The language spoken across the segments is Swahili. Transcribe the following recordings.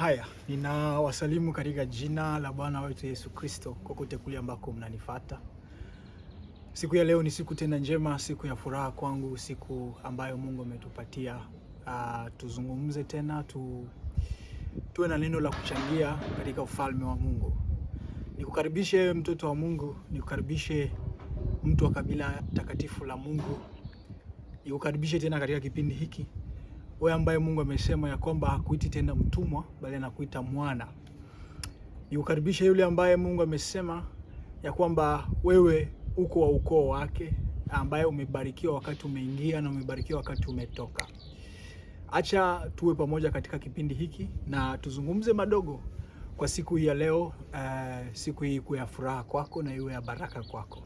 Haya, ninawasalimu katika jina la Bwana wetu Yesu Kristo, kokote kule ambako mnanifata. Siku ya leo ni siku tena njema, siku ya furaha kwangu, siku ambayo Mungu ametupatia uh, tuzungumze tena tu, tuwe na neno la kuchangia katika ufalme wa Mungu. Nikukaribishe mtoto wa Mungu, nikukaribishe mtu wa kabila takatifu la Mungu, nikukaribishe tena katika kipindi hiki wewe ambaye Mungu amesema ya kwamba hakuiti tena mtumwa bali anakuita mwana. Nikukaribisha yule ambaye Mungu amesema ya kwamba wewe uko wa ukoo wake, ambaye umebarikiwa wakati umeingia na umebarikiwa wakati umetoka. Acha tuwe pamoja katika kipindi hiki na tuzungumze madogo kwa siku hii ya leo. Uh, siku hii ikuwe ya furaha kwako na iwe ya baraka kwako.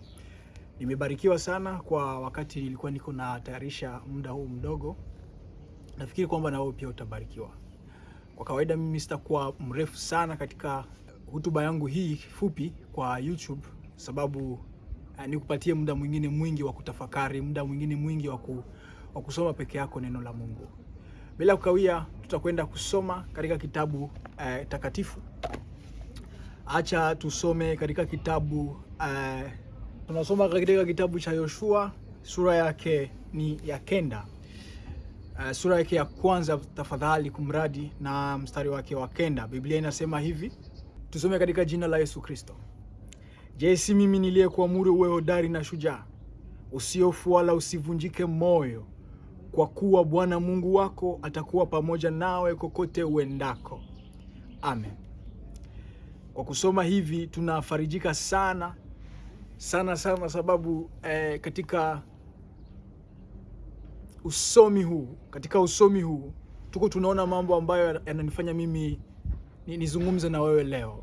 Nimebarikiwa sana kwa wakati nilikuwa niko na tayarisha muda huu mdogo nafikiri kwamba na wewe pia utabarikiwa. Kwa kawaida mimi sitakuwa mrefu sana katika hotuba yangu hii fupi kwa YouTube, sababu uh, nikupatie muda mwingine mwingi wa kutafakari, muda mwingine mwingi wa wa kusoma peke yako neno la Mungu. Bila kukawia, tutakwenda kusoma katika kitabu uh, takatifu. Acha tusome katika kitabu uh, tunasoma katika kitabu cha Yoshua sura yake ni ya kenda. Uh, sura yake ya kwanza tafadhali, kumradi na mstari wake wa kenda. Biblia inasema hivi, tusome katika jina la Yesu Kristo. Je, si mimi niliyekuamuru uwe hodari na shujaa, usiofu wala usivunjike moyo, kwa kuwa Bwana Mungu wako atakuwa pamoja nawe kokote uendako. Amen. Kwa kusoma hivi tunafarijika sana sana sana, sababu eh, katika usomi huu katika usomi huu tuko tunaona mambo ambayo yananifanya mimi nizungumze na wewe leo.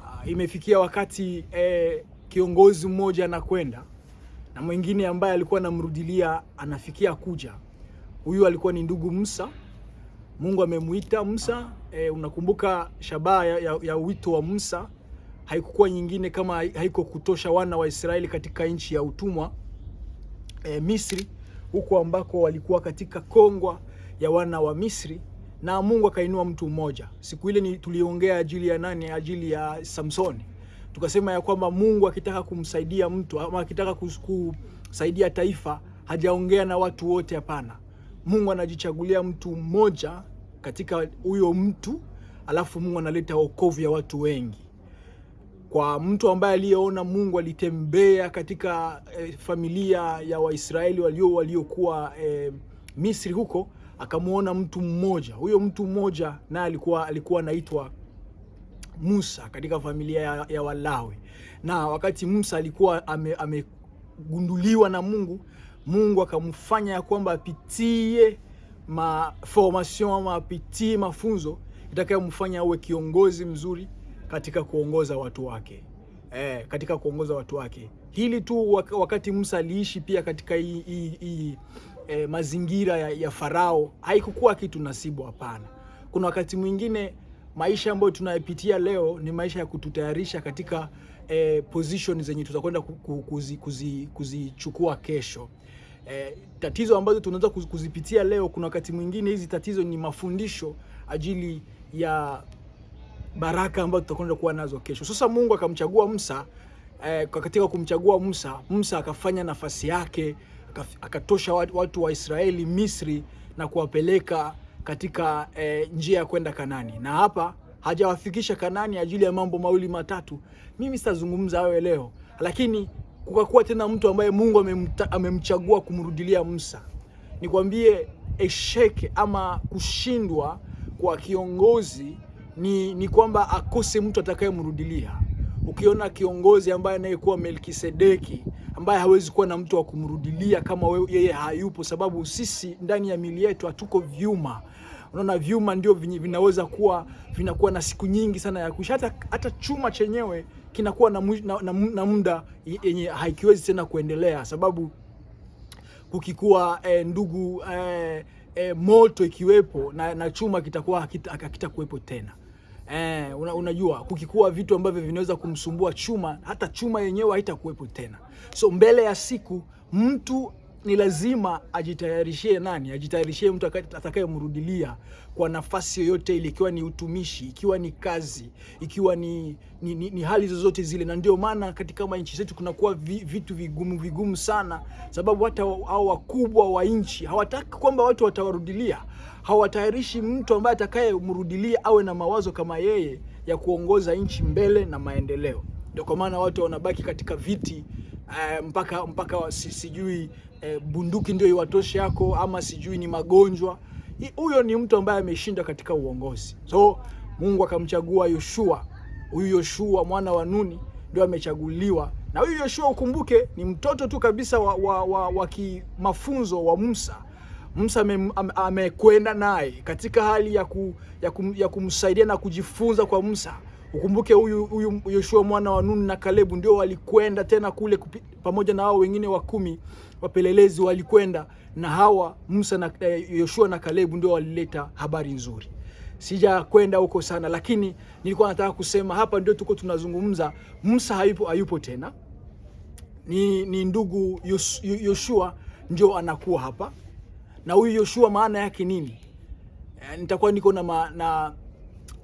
Uh, imefikia wakati eh, kiongozi mmoja anakwenda na mwingine ambaye alikuwa anamrudilia anafikia kuja. Huyu alikuwa ni ndugu Musa. Mungu amemuita Musa. Eh, unakumbuka shabaha ya, ya, ya wito wa Musa haikukuwa nyingine kama haiko kutosha wana wa Israeli katika nchi ya utumwa eh, Misri huko ambako walikuwa katika kongwa ya wana wa Misri, na Mungu akainua mtu mmoja. Siku ile tuliongea ajili ya nani? Ajili ya Samsoni. Tukasema ya kwamba Mungu akitaka kumsaidia mtu ama akitaka kusaidia taifa hajaongea na watu wote, hapana. Mungu anajichagulia mtu mmoja katika huyo mtu, alafu Mungu analeta wokovu ya watu wengi kwa mtu ambaye aliyeona Mungu alitembea katika eh, familia ya Waisraeli walio waliokuwa eh, Misri huko, akamwona mtu mmoja. Huyo mtu mmoja naye alikuwa alikuwa anaitwa Musa katika familia ya, ya Walawi. Na wakati Musa alikuwa amegunduliwa ame na Mungu, Mungu akamfanya ya kwamba apitie ma formation ama apitie mafunzo itakayomfanya awe kiongozi mzuri katika kuongoza watu wake eh, katika kuongoza watu wake. Hili tu wakati Musa aliishi pia katika hii, eh, mazingira ya, ya Farao haikukuwa kitu nasibu, hapana. Kuna wakati mwingine maisha ambayo tunayapitia leo ni maisha ya kututayarisha katika eh, position zenye tutakwenda kuzichukua kuzi, kuzi kesho. Eh, tatizo ambazo tunaweza kuzipitia leo, kuna wakati mwingine hizi tatizo ni mafundisho ajili ya baraka ambazo tutakwenda kuwa nazo kesho. Sasa Mungu akamchagua Musa eh, katika kumchagua Musa, Musa akafanya nafasi yake, akatosha watu wa Israeli Misri na kuwapeleka katika eh, njia ya kwenda Kanani, na hapa hajawafikisha Kanani ajili ya mambo mawili matatu. Mimi sitazungumza hayo leo, lakini kukakuwa tena mtu ambaye Mungu amemchagua kumrudilia Musa. Nikwambie, esheke ama kushindwa kwa kiongozi ni, ni kwamba akose mtu atakayemrudilia. Ukiona kiongozi ambaye anayekuwa Melkisedeki ambaye hawezi kuwa na mtu wa kumrudilia kama we, yeye hayupo, sababu sisi ndani ya mili yetu hatuko vyuma. Unaona, vyuma ndio vinaweza kuwa vinakuwa na siku nyingi sana ya kuisha. Hata, hata chuma chenyewe kinakuwa na, na, na, na muda yenye haikiwezi tena kuendelea, sababu kukikuwa eh, ndugu eh, eh, moto ikiwepo na, na chuma kitakuwa hakitakuwepo tena. Eh, una, unajua kukikua vitu ambavyo vinaweza kumsumbua chuma, hata chuma yenyewe haitakuwepo tena. So mbele ya siku mtu ni lazima ajitayarishie nani? Ajitayarishie mtu atakayemrudilia kwa nafasi yoyote ile, ikiwa ni utumishi, ikiwa ni kazi, ikiwa ni, ni, ni, ni hali zozote zile. Na ndio maana katika nchi zetu kunakuwa vi, vitu vigumu vigumu sana, sababu hata hao wakubwa wa nchi hawataki kwamba watu watawarudilia, hawatayarishi mtu ambaye atakayemrudilia awe na mawazo kama yeye ya kuongoza nchi mbele na maendeleo. Ndio kwa maana watu wanabaki katika viti uh, mpaka mpaka si, sijui uh, bunduki ndio iwatoshe yako ama sijui ni magonjwa. Huyo ni mtu ambaye ameshinda katika uongozi. So Mungu akamchagua Yoshua. Huyu Yoshua mwana wa Nuni ndio amechaguliwa, na huyu Yoshua ukumbuke, ni mtoto tu kabisa wa, wa, wa, wa kimafunzo wa Musa. Musa amekwenda ame naye katika hali ya, ku, ya, kum, ya kumsaidia na kujifunza kwa Musa. Ukumbuke huyu huyu Yoshua mwana wa Nun na Kalebu ndio walikwenda tena kule kupi, pamoja na hao wengine wa kumi wapelelezi walikwenda na hawa Musa na eh, Yoshua na Kalebu ndio walileta habari nzuri. Sija kwenda huko sana, lakini nilikuwa nataka kusema hapa ndio tuko tunazungumza. Musa hayupo, hayupo tena, ni, ni ndugu Yoshua ndio anakuwa hapa, na huyu Yoshua maana yake nini? E, nitakuwa niko na, na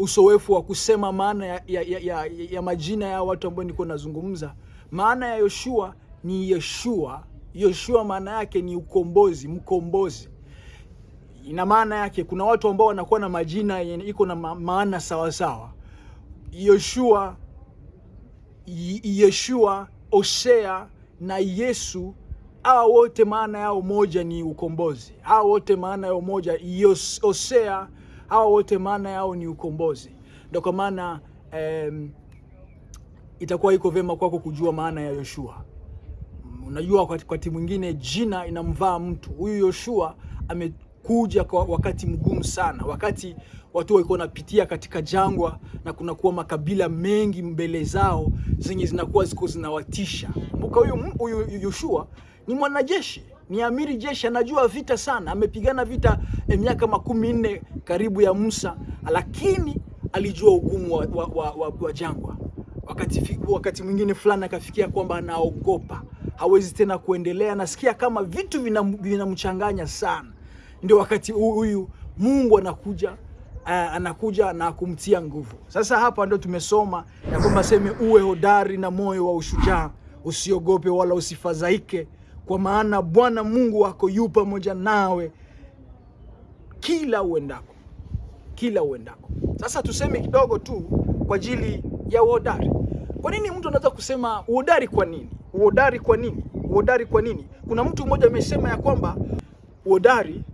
usoefu wa kusema maana ya, ya, ya, ya, majina ya watu ambao niko nazungumza. Maana ya Yoshua ni Yeshua. Yoshua maana yake ni ukombozi, mkombozi. Ina maana yake, kuna watu ambao wanakuwa na majina iko na maana sawasawa. sawa. Yoshua, Yeshua, Hosea na Yesu, hawa wote maana yao moja ni ukombozi. Hawa wote maana yao moja, Hosea hawa wote maana yao ni ukombozi. Ndio kwa maana um, itakuwa iko vyema kwako kujua maana ya Yoshua. Unajua, wakati mwingine jina inamvaa mtu. Huyu Yoshua amekuja kwa wakati mgumu sana, wakati watu walikuwa wanapitia katika jangwa na kunakuwa makabila mengi mbele zao zenye zinakuwa ziko zinawatisha. Kumbuka huyu huyu Yoshua ni mwanajeshi ni amiri jeshi, anajua vita sana, amepigana vita miaka makumi nne karibu ya Musa, lakini alijua ugumu wa, wa, wa, wa, wa jangwa. Wakati, wakati mwingine fulani akafikia kwamba anaogopa, hawezi tena kuendelea, anasikia kama vitu vinamchanganya vina sana. Ndio wakati huyu Mungu anakuja uh, anakuja na kumtia nguvu. Sasa hapa ndio tumesoma ya kwamba seme, uwe hodari na moyo wa ushujaa, usiogope wala usifadhaike kwa maana Bwana Mungu wako yu pamoja nawe kila uendako, kila uendako. Sasa tuseme kidogo tu kwa ajili ya uhodari. Kwa nini mtu anaweza kusema uhodari? Kwa nini uhodari? Kwa nini uhodari? Kwa nini? Kuna mtu mmoja amesema ya kwamba uhodari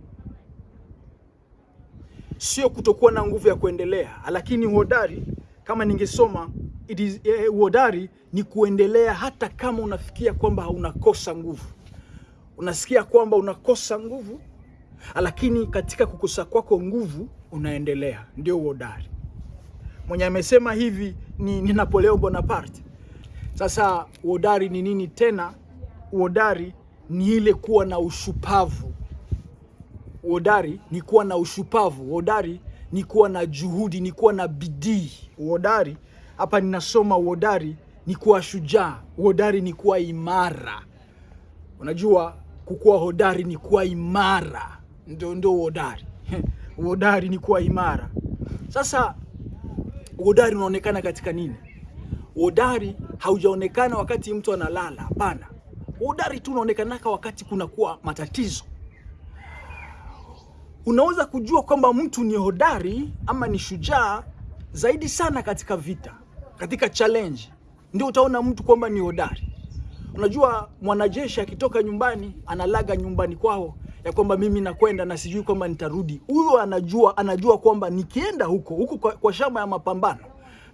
sio kutokuwa na nguvu ya kuendelea, lakini uhodari kama ningesoma it is, eh, uhodari ni kuendelea hata kama unafikia kwamba unakosa nguvu unasikia kwamba unakosa nguvu, lakini katika kukosa kwako nguvu unaendelea, ndio uhodari. Mwenye amesema hivi ni, ni Napoleon Bonaparte. Sasa uhodari ni nini tena? Uhodari ni ile kuwa na ushupavu. Uhodari ni kuwa na ushupavu. Uhodari ni kuwa na juhudi, ni kuwa na bidii. Uhodari hapa ninasoma, uhodari ni kuwa shujaa. Uhodari ni kuwa imara. Unajua, kukuwa hodari ni kuwa imara, ndio ndio uhodari. Uhodari ni kuwa imara. Sasa uhodari unaonekana katika nini? Uhodari haujaonekana wakati mtu analala, hapana. Uhodari tu unaonekanaka wakati kuna kuwa matatizo. Unaweza kujua kwamba mtu ni hodari ama ni shujaa zaidi sana katika vita, katika challenge, ndio utaona mtu kwamba ni hodari. Unajua, mwanajeshi akitoka nyumbani analaga nyumbani kwao ya kwamba mimi nakwenda na sijui kwamba nitarudi. Huyo anajua anajua kwamba nikienda huko huko kwa, kwa shamba ya mapambano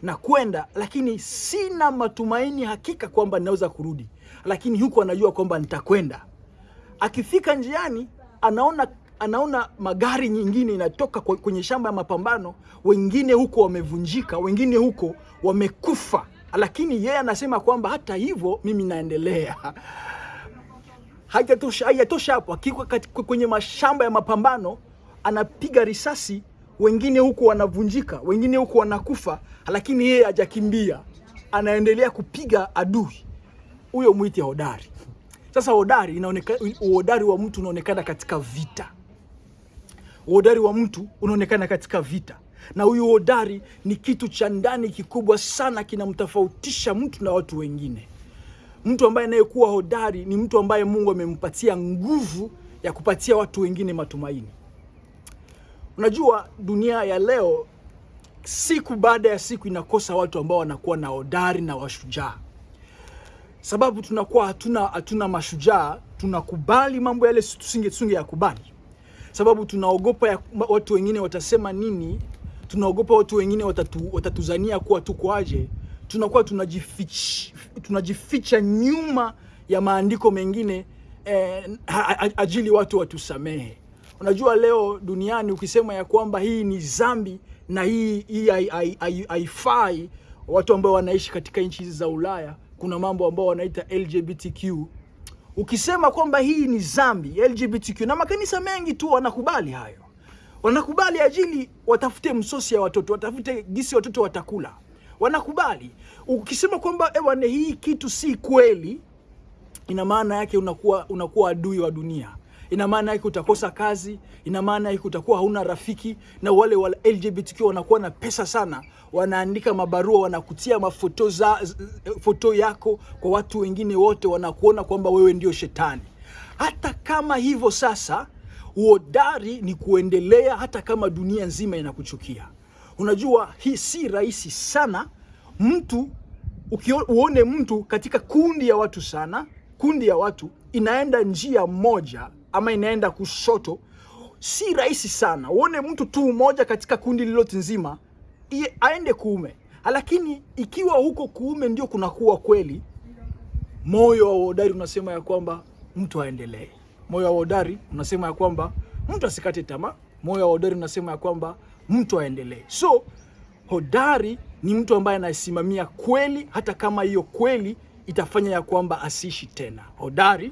na kwenda, lakini sina matumaini hakika kwamba ninaweza kurudi, lakini huko anajua kwamba nitakwenda. Akifika njiani anaona anaona magari nyingine inatoka kwenye shamba ya mapambano, wengine huko wamevunjika, wengine huko wamekufa lakini yeye anasema kwamba hata hivyo mimi naendelea. Haijatosha, haijatosha hapo, akiwa kwenye mashamba ya mapambano anapiga risasi, wengine huku wanavunjika, wengine huku wanakufa, lakini yeye hajakimbia, anaendelea kupiga adui. Huyo mwite hodari. Sasa hodari inaonekana, wa mtu unaonekana katika vita. Uhodari wa mtu unaonekana katika vita, na huyu hodari ni kitu cha ndani kikubwa sana, kinamtofautisha mtu na watu wengine. Mtu ambaye anayekuwa hodari ni mtu ambaye Mungu amempatia nguvu ya kupatia watu wengine matumaini. Unajua, dunia ya leo siku baada ya siku inakosa watu ambao wanakuwa na hodari na washujaa, sababu tunakuwa hatuna hatuna mashujaa. Tunakubali mambo yale tusinge tusinge yakubali, sababu tunaogopa ya, watu wengine watasema nini. Tunaogopa watu wengine watatu, watatuzania kuwa tuko aje. Tunakuwa tunajificha, tunajificha nyuma ya maandiko mengine eh, ajili watu watusamehe. Unajua leo duniani ukisema ya kwamba hii ni zambi na hii hii haifai, watu ambao wanaishi katika nchi hizi za Ulaya, kuna mambo ambao wanaita LGBTQ. Ukisema kwamba hii ni zambi LGBTQ, na makanisa mengi tu wanakubali hayo, wanakubali ajili watafute msosi ya watoto, watafute gisi watoto watakula, wanakubali. Ukisema kwamba ewane, hii kitu si kweli, ina maana yake unakuwa unakuwa adui wa dunia ina maana yake utakosa kazi, ina maana yake utakuwa hauna rafiki. Na wale wa LGBTQ wanakuwa na pesa sana, wanaandika mabarua, wanakutia mafoto za foto yako kwa watu wengine wote, wanakuona kwamba wewe ndio shetani. Hata kama hivyo sasa, uhodari ni kuendelea hata kama dunia nzima inakuchukia. Unajua hii si rahisi sana mtu uone mtu katika kundi ya watu sana, kundi ya watu inaenda njia moja ama inaenda kushoto, si rahisi sana uone mtu tu mmoja katika kundi lilote nzima aende kuume. Lakini ikiwa huko kuume ndio kunakuwa kweli, moyo wa uhodari unasema ya kwamba mtu aendelee. Moyo wa hodari unasema ya kwamba mtu asikate tamaa. Moyo wa hodari unasema ya kwamba mtu aendelee. So hodari ni mtu ambaye anasimamia kweli, hata kama hiyo kweli itafanya ya kwamba asiishi tena. Hodari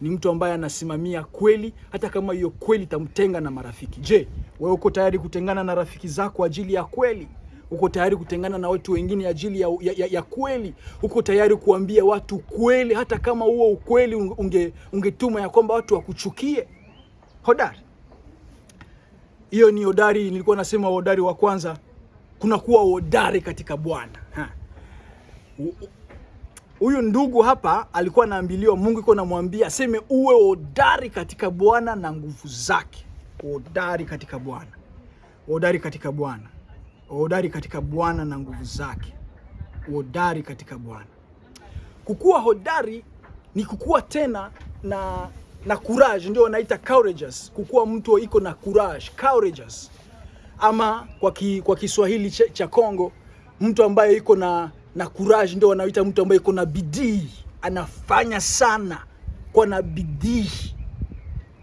ni mtu ambaye anasimamia kweli hata kama hiyo kweli itamtenga na marafiki. Je, wewe uko tayari kutengana na rafiki zako ajili ya kweli? Uko tayari kutengana na watu wengine ajili ya, ya, ya ya kweli? Uko tayari kuambia watu kweli hata kama huo ukweli unge, ungetuma ya kwamba watu wakuchukie? Hodari hiyo ni hodari. Nilikuwa nasema hodari wa kwanza, kuna kuwa hodari katika Bwana. Huyu ndugu hapa alikuwa anaambiliwa, Mungu iko namwambia aseme uwe hodari katika Bwana na nguvu zake. Hodari katika Bwana, hodari katika Bwana, hodari katika Bwana na nguvu zake, hodari katika Bwana. Kukuwa hodari ni kukuwa tena na na courage, ndio wanaita courageous. Kukuwa mtu iko na courage, courageous, ama kwa, ki, kwa Kiswahili cha Kongo mtu ambaye iko na na courage ndio wanaita mtu ambaye iko na bidii, anafanya sana. Kwa na bidii,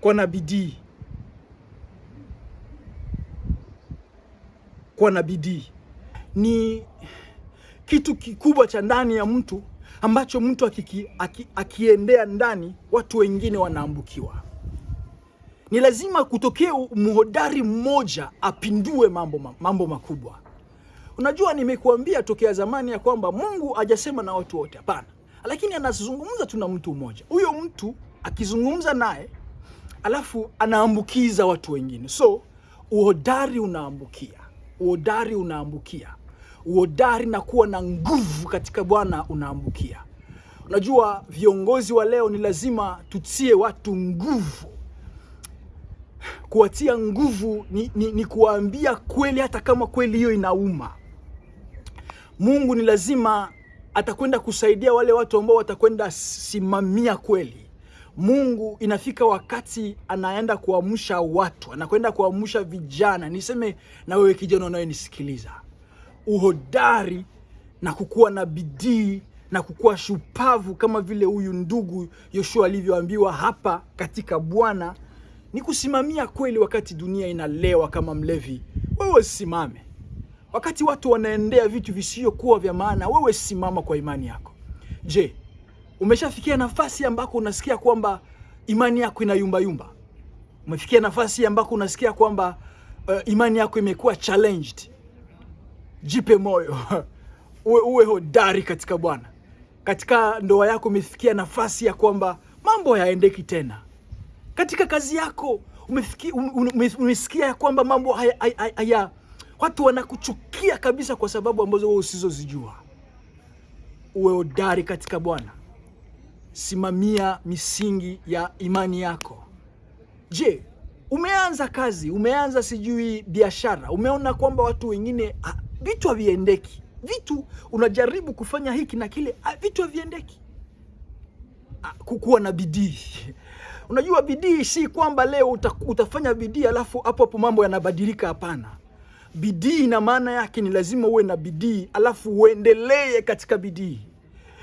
kwa na bidii, kwa na bidii. Ni kitu kikubwa cha ndani ya mtu ambacho mtu akiki, aki, akiendea ndani watu wengine wanaambukiwa. Ni lazima kutokee mhodari mmoja apindue mambo, mambo makubwa. Unajua, nimekuambia tokea zamani ya kwamba Mungu hajasema na watu wote, hapana, lakini anazungumza tu na mtu mmoja. Huyo mtu akizungumza naye, alafu anaambukiza watu wengine. So uhodari unaambukia, uhodari unaambukia, uodari na kuwa na nguvu katika Bwana unaambukia. Unajua, viongozi wa leo ni lazima tutie watu nguvu. Kuwatia nguvu ni, ni, ni kuwaambia kweli, hata kama kweli hiyo inauma. Mungu ni lazima atakwenda kusaidia wale watu ambao watakwenda simamia kweli. Mungu inafika wakati anaenda kuamsha watu, anakwenda kuamsha vijana. Niseme na wewe kijana unayenisikiliza, uhodari na kukuwa na bidii na kukuwa shupavu kama vile huyu ndugu Yoshua alivyoambiwa hapa katika Bwana ni kusimamia kweli. Wakati dunia inalewa kama mlevi, wewe simame wakati watu wanaendea vitu visivyokuwa vya maana, wewe simama kwa imani yako. Je, umeshafikia nafasi ambako unasikia kwamba imani yako inayumbayumba? yumba yumba? Umefikia nafasi ambako unasikia kwamba uh, imani yako imekuwa challenged? Jipe moyo uwe, uwe hodari katika Bwana. Katika ndoa yako umefikia nafasi ya kwamba mambo hayaendeki tena. Katika kazi yako ume- ume- umesikia ya kwamba mambo haya, haya, haya watu wanakuchukia kabisa kwa sababu ambazo wewe usizozijua. Uwe hodari katika Bwana, simamia misingi ya imani yako. Je, umeanza kazi, umeanza sijui biashara, umeona kwamba watu wengine ah, vitu haviendeki, vitu unajaribu kufanya hiki na kile, ah, vitu haviendeki. Ah, kukuwa na bidii. Unajua bidii si kwamba leo uta, utafanya bidii alafu hapo hapo mambo yanabadilika. Hapana, bidii na maana yake ni lazima uwe na bidii alafu uendelee katika bidii.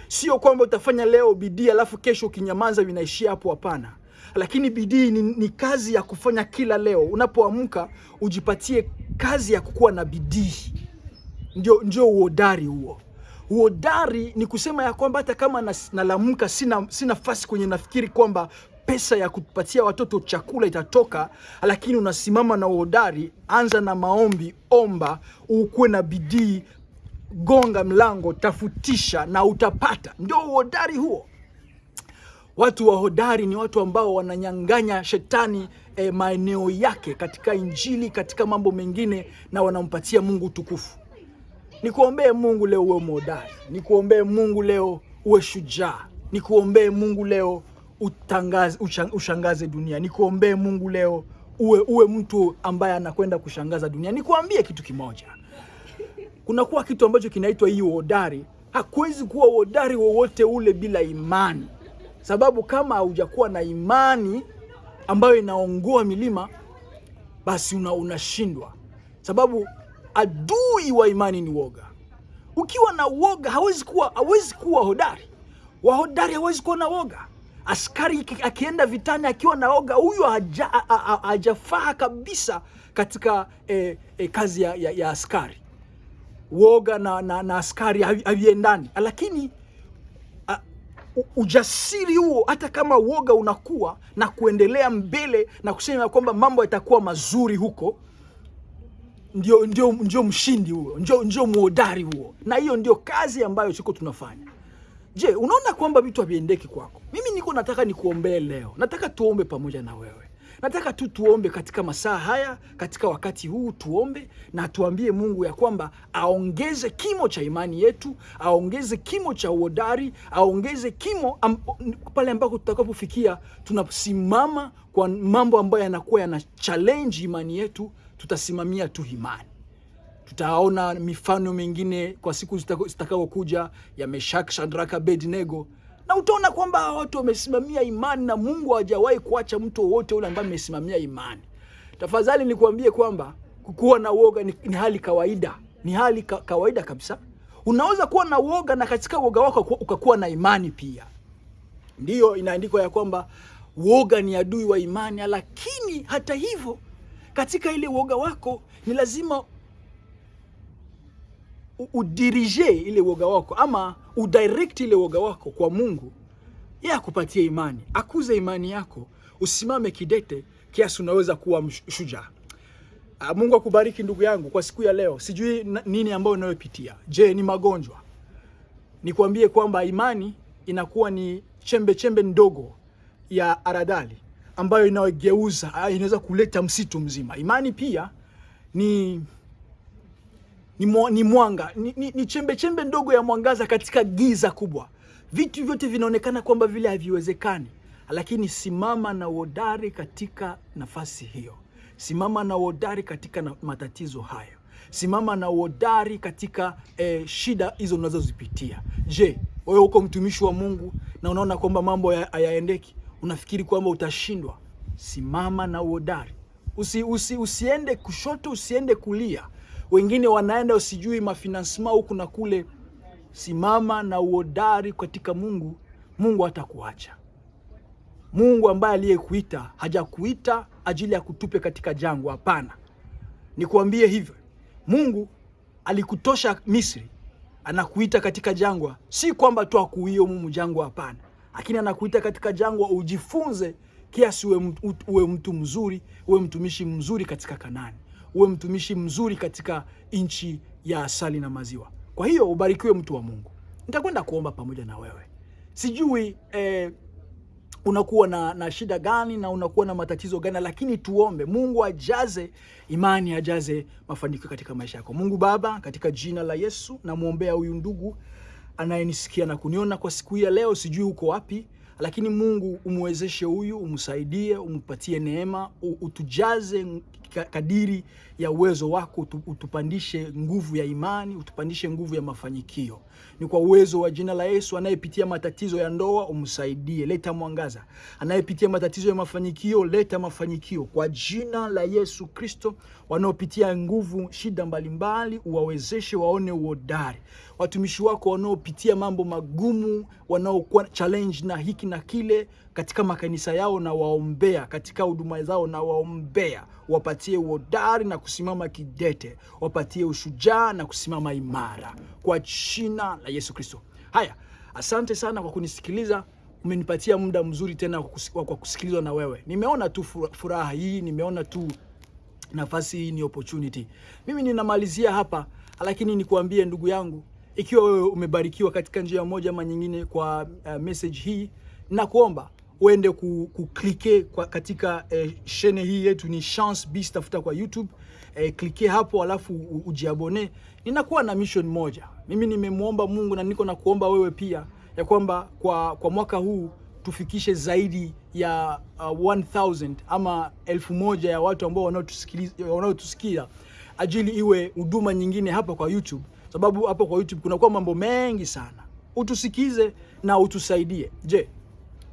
Sio kwamba utafanya leo bidii alafu kesho ukinyamaza vinaishia hapo. Hapana, lakini bidii ni, ni kazi ya kufanya kila leo. Unapoamka ujipatie kazi ya kukuwa na bidii, ndio ndio uhodari huo. Uodari ni kusema ya kwamba hata kama nalamka nalamka sina, sina nafasi kwenye nafikiri kwamba pesa ya kupatia watoto chakula itatoka, lakini unasimama na uhodari. Anza na maombi, omba, ukuwe na bidii, gonga mlango, tafutisha na utapata. Ndio uhodari huo. Watu wa hodari ni watu ambao wananyang'anya shetani e, maeneo yake katika Injili, katika mambo mengine, na wanampatia Mungu tukufu. Nikuombee Mungu leo uwe mhodari, nikuombee Mungu leo uwe shujaa, nikuombee Mungu leo utangaze, ushangaze dunia, nikuombee Mungu leo uwe, uwe mtu ambaye anakwenda kushangaza dunia. Nikuambie kitu kimoja, kunakuwa kitu ambacho kinaitwa hii uhodari. Hakuwezi kuwa uhodari wowote ule bila imani, sababu kama haujakuwa na imani ambayo inaongoa milima basi una unashindwa, sababu adui wa imani ni woga. Ukiwa na woga hawezi kuwa hawezi kuwa hodari. Wahodari hawezi kuwa na woga. Askari akienda vitani akiwa na woga, huyo haja- ha- ha- ha- hajafaa kabisa katika eh, eh, kazi ya, ya, ya askari. Woga na, na, na askari havi- haviendani, lakini ujasiri huo, hata kama woga unakuwa na kuendelea mbele na kusema kwamba mambo yatakuwa mazuri huko, ndio, ndio, ndio mshindi huo, ndio, ndio muodari huo, na hiyo ndio kazi ambayo siko tunafanya. Je, unaona kwamba vitu haviendeki kwako? Mimi niko nataka nikuombee leo, nataka tuombe pamoja na wewe. Nataka tu tuombe katika masaa haya, katika wakati huu tuombe na tuambie Mungu ya kwamba aongeze kimo cha imani yetu, aongeze kimo cha uhodari, aongeze kimo am, pale ambako tutakapofikia tunasimama kwa mambo ambayo yanakuwa yana challenge imani yetu, tutasimamia tu imani. Tutaona mifano mingine kwa siku zitakaokuja ya Meshak, Shadraka, Abednego, na utaona kwamba watu wamesimamia imani na Mungu hajawahi kuacha mtu wowote ule ambaye amesimamia imani. Tafadhali nikuambie kwamba kuwa na woga ni, ni hali kawaida, ni hali ka, kawaida kabisa. Unaweza kuwa na woga na katika woga wako ukakuwa na imani pia. Ndiyo inaandikwa ya kwamba woga ni adui wa imani, lakini hata hivyo katika ile woga wako ni lazima udirije ile woga wako ama udirect ile woga wako kwa Mungu, yeye akupatie imani, akuze imani yako, usimame kidete kiasi unaweza kuwa shujaa. Ah, Mungu akubariki ndugu yangu kwa siku ya leo. Sijui nini ambayo unayopitia. Je, ni magonjwa? Nikwambie kwamba imani inakuwa ni chembe chembe ndogo ya aradali ambayo inayogeuza, ah, inaweza kuleta msitu mzima. Imani pia ni ni, mwa- ni mwanga ni, ni, ni chembe chembe ndogo ya mwangaza katika giza kubwa. Vitu vyote vinaonekana kwamba vile haviwezekani, lakini simama na uhodari katika nafasi hiyo. Simama na uhodari katika na matatizo hayo. Simama na uhodari katika eh, shida hizo unazozipitia. Je, wewe uko mtumishi wa Mungu na unaona kwamba mambo haya- hayaendeki, unafikiri kwamba utashindwa? Simama na uhodari usi, usi, usiende kushoto, usiende kulia. Wengine wanaenda usijui mafinansima huku na kule. Simama na uodari katika Mungu. Mungu atakuacha. Mungu ambaye aliyekuita hajakuita ajili ya kutupe katika jangwa. Hapana, nikuambie hivyo. Mungu alikutosha Misri, anakuita katika jangwa, si kwamba tu akuie mumu jangwa, hapana, lakini anakuita katika jangwa ujifunze kiasi uwe mtu mzuri, uwe mtumishi mzuri katika Kanani, uwe mtumishi mzuri katika nchi ya asali na maziwa. Kwa hiyo ubarikiwe mtu wa Mungu. Nitakwenda kuomba pamoja na wewe. Sijui eh, unakuwa na, na shida gani na unakuwa na matatizo gani, lakini tuombe Mungu ajaze imani, ajaze mafanikio katika maisha yako. Mungu Baba, katika jina la Yesu namwombea huyu ndugu anayenisikia na kuniona kwa siku hii ya leo, sijui uko wapi lakini Mungu umwezeshe huyu, umsaidie, umpatie neema, utujaze kadiri ya uwezo wako, utupandishe nguvu ya imani, utupandishe nguvu ya mafanikio. Ni kwa uwezo wa jina la Yesu. Anayepitia matatizo ya ndoa umsaidie, leta mwangaza. Anayepitia matatizo ya mafanikio, leta mafanikio kwa jina la Yesu Kristo. Wanaopitia nguvu, shida mbalimbali, uwawezeshe waone uhodari. Watumishi wako wanaopitia mambo magumu, wanaokuwa challenge na hiki na kile katika makanisa yao, na waombea katika huduma zao, na waombea wapatie uhodari na kusimama kidete, wapatie ushujaa na kusimama imara kwa jina la Yesu Kristo. Haya, asante sana kwa kunisikiliza. Umenipatia muda mzuri tena kwa kusikilizwa na wewe. Nimeona tu furaha hii, nimeona tu nafasi hii, ni opportunity. Mimi ninamalizia hapa, lakini nikuambie ndugu yangu, ikiwa wewe umebarikiwa katika njia moja ama nyingine kwa uh, message hii, nakuomba uende kuklike kwa katika eh, shene hii yetu ni Chance Beast, tafuta kwa YouTube eh, klike hapo alafu ujiabone. Ninakuwa na mission moja, mimi nimemwomba Mungu na niko na kuomba wewe pia ya kwamba kwa, kwa mwaka huu tufikishe zaidi ya uh, 1000 ama elfu moja ya watu ambao wanaotusikia ajili iwe huduma nyingine hapa kwa YouTube, sababu hapa kwa YouTube kunakuwa mambo mengi sana. Utusikize na utusaidie. Je,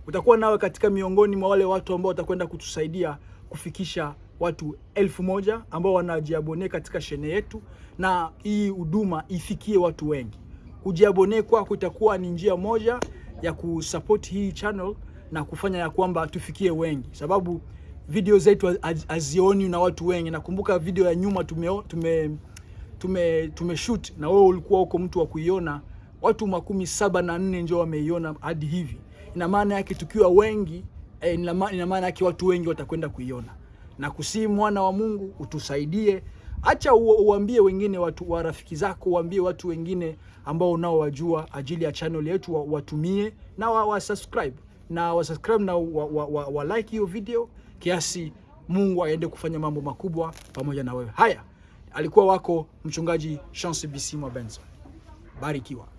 utakuwa nawe katika miongoni mwa wale watu ambao watakwenda kutusaidia kufikisha watu elfu moja ambao wanajiabone katika shene yetu, na hii huduma ifikie watu wengi. Kujiabone kwako itakuwa ni njia moja ya kusupport hii channel na kufanya ya kwamba tufikie wengi, sababu video zetu hazioni na watu wengi. Nakumbuka video ya nyuma tume tume tume, tume shoot na wewe ulikuwa huko mtu wa kuiona, watu makumi saba na nne ndio wameiona hadi hivi ina maana yake tukiwa wengi eh, ina maana yake watu wengi watakwenda kuiona na kusii. Mwana wa Mungu utusaidie, acha uambie wengine watu wa rafiki zako, uambie watu wengine ambao unaowajua ajili ya channel yetu watumie na wa, wa subscribe na wa subscribe na wa, wa, wa, wa like hiyo video kiasi Mungu aende kufanya mambo makubwa pamoja na wewe. Haya, alikuwa wako mchungaji Chance BC Mwabenzo, barikiwa.